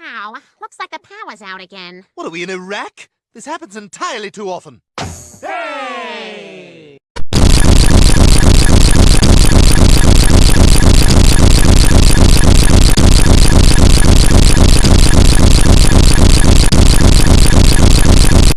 Ow, looks like the power's out again. What are we in Iraq? This happens entirely too often.